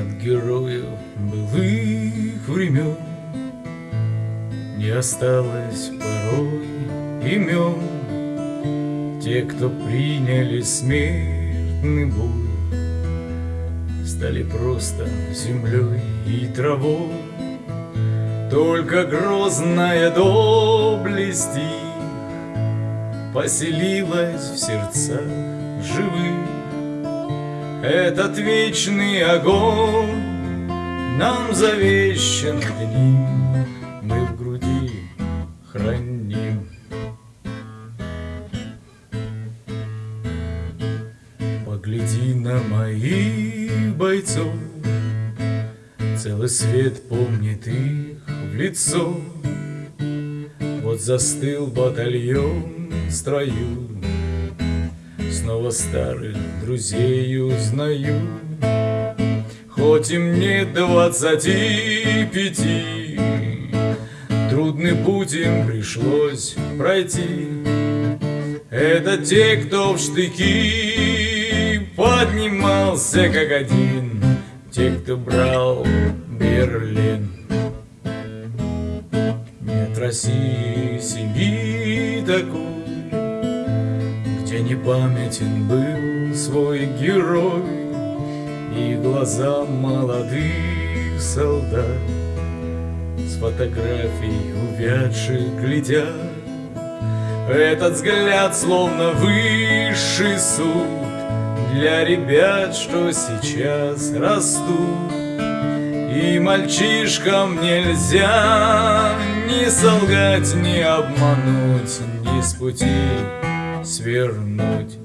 От героев былых времен Не осталось порой имен Те, кто приняли смертный бой Стали просто землей и травой. Только грозная доблесть их Поселилась в сердцах живых этот вечный огонь нам завещан днем, Мы в груди храним. Погляди на моих бойцов, Целый свет помнит их в лицо. Вот застыл батальон в строю, Снова старых друзей узнаю. Хоть и мне двадцати пяти Трудный путь им пришлось пройти. Это те, кто в штыки Поднимался как один Те, кто брал Берлин. Нет России семьи такой не памятен был свой герой И глаза молодых солдат. С фотографий увядших глядят. Этот взгляд словно высший суд Для ребят, что сейчас растут. И мальчишкам нельзя ни солгать, ни обмануть, ни с пути свернуть